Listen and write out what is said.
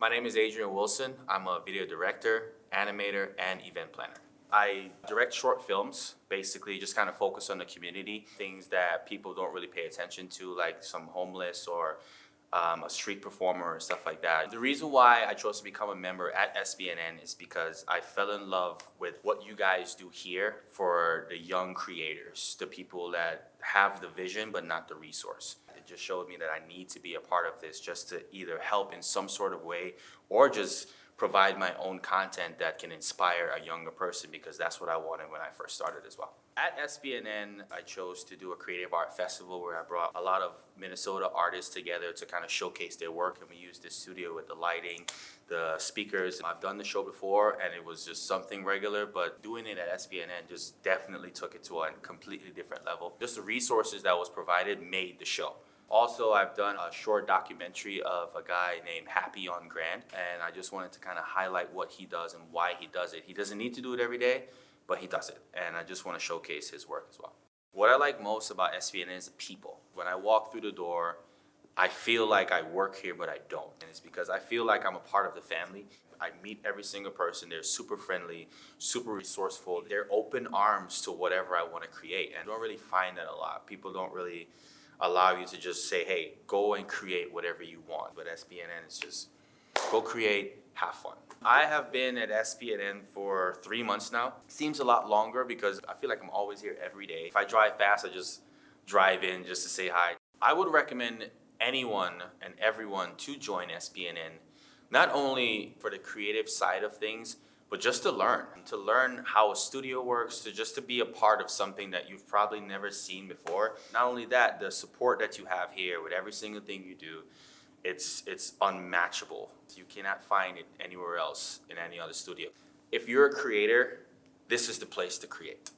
My name is Adrian Wilson. I'm a video director, animator, and event planner. I direct short films, basically just kind of focus on the community, things that people don't really pay attention to, like some homeless or um, a street performer and stuff like that. The reason why I chose to become a member at SPNN is because I fell in love with what you guys do here for the young creators, the people that have the vision but not the resource. It just showed me that I need to be a part of this just to either help in some sort of way or just provide my own content that can inspire a younger person because that's what I wanted when I first started as well. At SPNN, I chose to do a creative art festival where I brought a lot of Minnesota artists together to kind of showcase their work and we used the studio with the lighting, the speakers. I've done the show before and it was just something regular, but doing it at SPNN just definitely took it to a completely different level. Just the resources that was provided made the show. Also, I've done a short documentary of a guy named Happy on Grand, and I just wanted to kind of highlight what he does and why he does it. He doesn't need to do it every day, but he does it, and I just want to showcase his work as well. What I like most about SPN is the people. When I walk through the door, I feel like I work here, but I don't. And it's because I feel like I'm a part of the family. I meet every single person. They're super friendly, super resourceful. They're open arms to whatever I want to create. And I don't really find that a lot. People don't really allow you to just say, hey, go and create whatever you want. But SPNN is just go create, have fun. I have been at SPNN for three months now. Seems a lot longer because I feel like I'm always here every day. If I drive fast, I just drive in just to say hi. I would recommend anyone and everyone to join SPNN, not only for the creative side of things, but just to learn, to learn how a studio works, to just to be a part of something that you've probably never seen before. Not only that, the support that you have here with every single thing you do, it's, it's unmatchable. You cannot find it anywhere else in any other studio. If you're a creator, this is the place to create.